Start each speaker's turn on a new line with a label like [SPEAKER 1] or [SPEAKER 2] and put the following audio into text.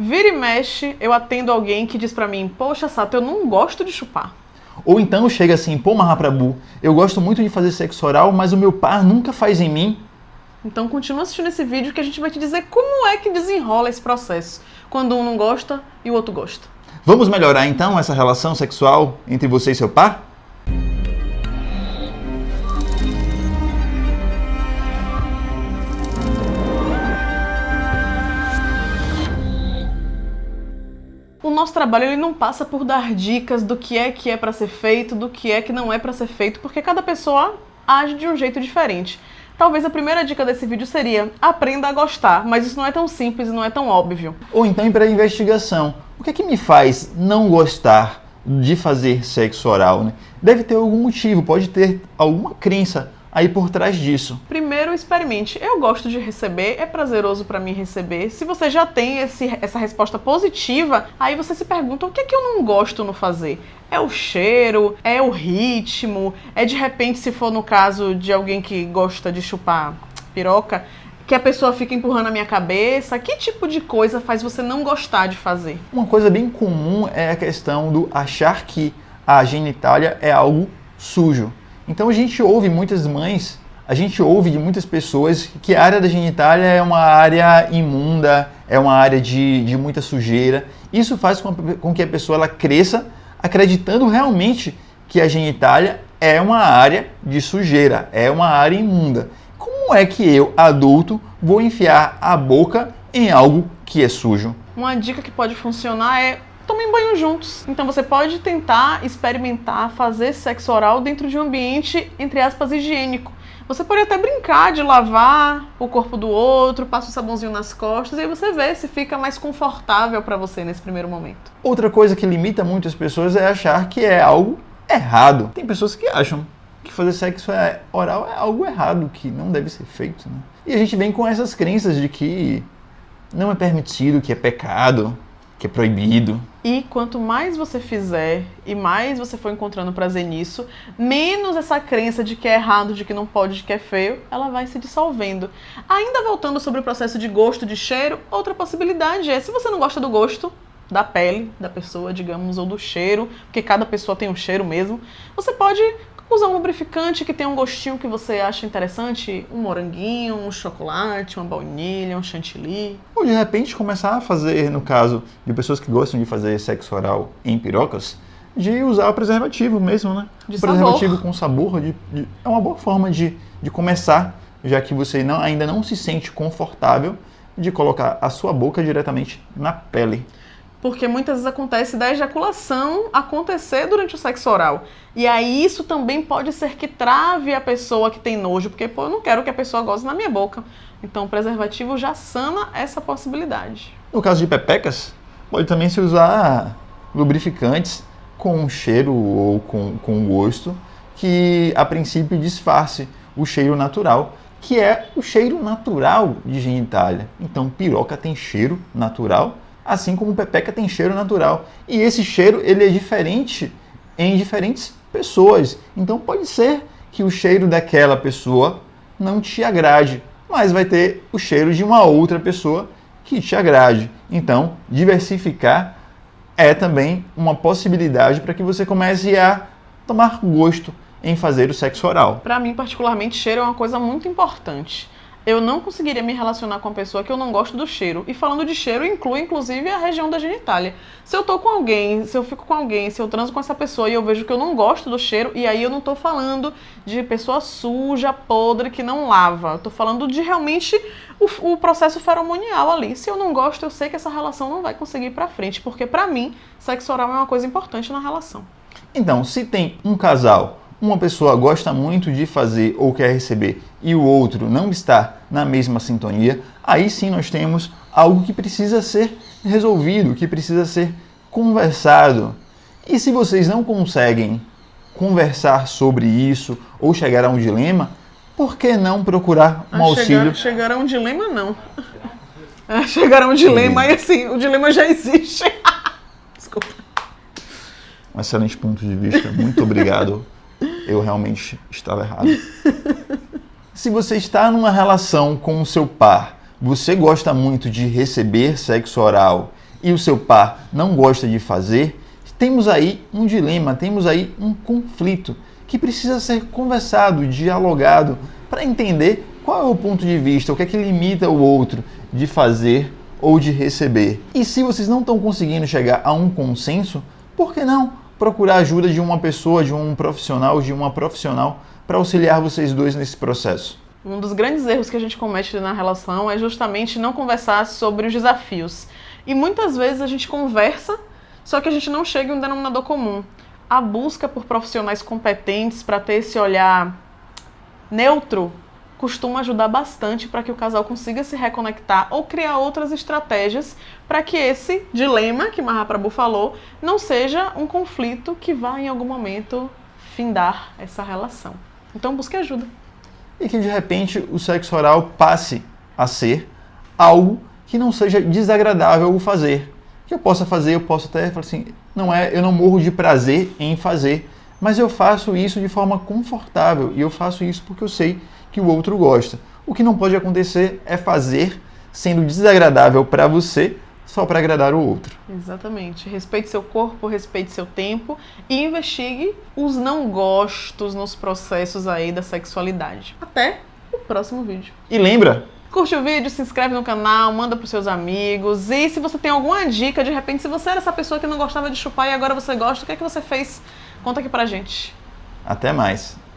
[SPEAKER 1] Vira e mexe, eu atendo alguém que diz pra mim, poxa, Sato, eu não gosto de chupar.
[SPEAKER 2] Ou então chega assim, pô, Mahaprabhu, eu gosto muito de fazer sexo oral, mas o meu par nunca faz em mim.
[SPEAKER 1] Então continua assistindo esse vídeo que a gente vai te dizer como é que desenrola esse processo. Quando um não gosta e o outro gosta.
[SPEAKER 2] Vamos melhorar então essa relação sexual entre você e seu par?
[SPEAKER 1] Nosso trabalho ele não passa por dar dicas do que é que é para ser feito, do que é que não é para ser feito, porque cada pessoa age de um jeito diferente. Talvez a primeira dica desse vídeo seria aprenda a gostar, mas isso não é tão simples e não é tão óbvio.
[SPEAKER 2] Ou então ir para a investigação. O que é que me faz não gostar de fazer sexo oral? Né? Deve ter algum motivo, pode ter alguma crença aí por trás disso?
[SPEAKER 1] Primeiro, experimente. Eu gosto de receber, é prazeroso para mim receber. Se você já tem esse, essa resposta positiva, aí você se pergunta o que é que eu não gosto no fazer? É o cheiro? É o ritmo? É de repente, se for no caso de alguém que gosta de chupar piroca, que a pessoa fica empurrando a minha cabeça? Que tipo de coisa faz você não gostar de fazer?
[SPEAKER 2] Uma coisa bem comum é a questão do achar que a genitália é algo sujo. Então a gente ouve muitas mães, a gente ouve de muitas pessoas que a área da genitália é uma área imunda, é uma área de, de muita sujeira. Isso faz com, com que a pessoa ela cresça acreditando realmente que a genitália é uma área de sujeira, é uma área imunda. Como é que eu, adulto, vou enfiar a boca em algo que é sujo?
[SPEAKER 1] Uma dica que pode funcionar é tomem banho juntos. Então você pode tentar experimentar fazer sexo oral dentro de um ambiente, entre aspas, higiênico. Você pode até brincar de lavar o corpo do outro, passa o sabãozinho nas costas e aí você vê se fica mais confortável para você nesse primeiro momento.
[SPEAKER 2] Outra coisa que limita muitas pessoas é achar que é algo errado. Tem pessoas que acham que fazer sexo é oral é algo errado, que não deve ser feito. Né? E a gente vem com essas crenças de que não é permitido, que é pecado, que é proibido.
[SPEAKER 1] E quanto mais você fizer e mais você for encontrando prazer nisso, menos essa crença de que é errado, de que não pode, de que é feio, ela vai se dissolvendo. Ainda voltando sobre o processo de gosto, de cheiro, outra possibilidade é, se você não gosta do gosto, da pele da pessoa, digamos, ou do cheiro, porque cada pessoa tem um cheiro mesmo, você pode Usar um lubrificante que tem um gostinho que você acha interessante, um moranguinho, um chocolate, uma baunilha, um chantilly.
[SPEAKER 2] Ou de repente começar a fazer, no caso de pessoas que gostam de fazer sexo oral em pirocas, de usar o preservativo mesmo, né?
[SPEAKER 1] De
[SPEAKER 2] preservativo
[SPEAKER 1] sabor.
[SPEAKER 2] com sabor de, de, é uma boa forma de, de começar, já que você não, ainda não se sente confortável de colocar a sua boca diretamente na pele
[SPEAKER 1] porque muitas vezes acontece da ejaculação acontecer durante o sexo oral. E aí isso também pode ser que trave a pessoa que tem nojo, porque pô, eu não quero que a pessoa goze na minha boca. Então o preservativo já sana essa possibilidade.
[SPEAKER 2] No caso de pepecas, pode também se usar lubrificantes com cheiro ou com, com gosto que a princípio disfarce o cheiro natural, que é o cheiro natural de genitália. Então piroca tem cheiro natural assim como pepeca tem cheiro natural. E esse cheiro ele é diferente em diferentes pessoas. Então pode ser que o cheiro daquela pessoa não te agrade, mas vai ter o cheiro de uma outra pessoa que te agrade. Então, diversificar é também uma possibilidade para que você comece a tomar gosto em fazer o sexo oral.
[SPEAKER 1] Para mim, particularmente, cheiro é uma coisa muito importante eu não conseguiria me relacionar com uma pessoa que eu não gosto do cheiro. E falando de cheiro, inclui inclusive a região da genitália. Se eu tô com alguém, se eu fico com alguém, se eu transo com essa pessoa e eu vejo que eu não gosto do cheiro, e aí eu não tô falando de pessoa suja, podre, que não lava. Eu tô falando de realmente o, o processo feromonial ali. Se eu não gosto, eu sei que essa relação não vai conseguir ir pra frente, porque para mim, sexo oral é uma coisa importante na relação.
[SPEAKER 2] Então, se tem um casal uma pessoa gosta muito de fazer ou quer receber e o outro não está na mesma sintonia, aí sim nós temos algo que precisa ser resolvido, que precisa ser conversado. E se vocês não conseguem conversar sobre isso ou chegar a um dilema, por que não procurar um
[SPEAKER 1] ah,
[SPEAKER 2] auxílio?
[SPEAKER 1] Chegar, chegar, a um dilema, não. É, chegar a um dilema, e assim, o dilema já existe. Desculpa.
[SPEAKER 2] Um excelente ponto de vista. Muito obrigado. eu realmente estava errado. Se você está numa relação com o seu par, você gosta muito de receber sexo oral e o seu par não gosta de fazer, temos aí um dilema, temos aí um conflito que precisa ser conversado, dialogado, para entender qual é o ponto de vista, o que é que limita o outro de fazer ou de receber. E se vocês não estão conseguindo chegar a um consenso, por que não procurar a ajuda de uma pessoa, de um profissional, de uma profissional para auxiliar vocês dois nesse processo?
[SPEAKER 1] Um dos grandes erros que a gente comete na relação é justamente não conversar sobre os desafios. E muitas vezes a gente conversa, só que a gente não chega em um denominador comum. A busca por profissionais competentes para ter esse olhar neutro costuma ajudar bastante para que o casal consiga se reconectar ou criar outras estratégias para que esse dilema que Mahaprabhu falou não seja um conflito que vá em algum momento findar essa relação. Então busque ajuda.
[SPEAKER 2] E que de repente o sexo oral passe a ser algo que não seja desagradável o fazer. Que eu possa fazer, eu posso até falar assim, não é, eu não morro de prazer em fazer, mas eu faço isso de forma confortável e eu faço isso porque eu sei que o outro gosta. O que não pode acontecer é fazer sendo desagradável para você só para agradar o outro.
[SPEAKER 1] Exatamente. Respeite seu corpo, respeite seu tempo e investigue os não gostos nos processos aí da sexualidade. Até o próximo vídeo.
[SPEAKER 2] E lembra,
[SPEAKER 1] Curte o vídeo, se inscreve no canal, manda pros seus amigos. E se você tem alguma dica, de repente, se você era essa pessoa que não gostava de chupar e agora você gosta, o que é que você fez? Conta aqui pra gente.
[SPEAKER 2] Até mais.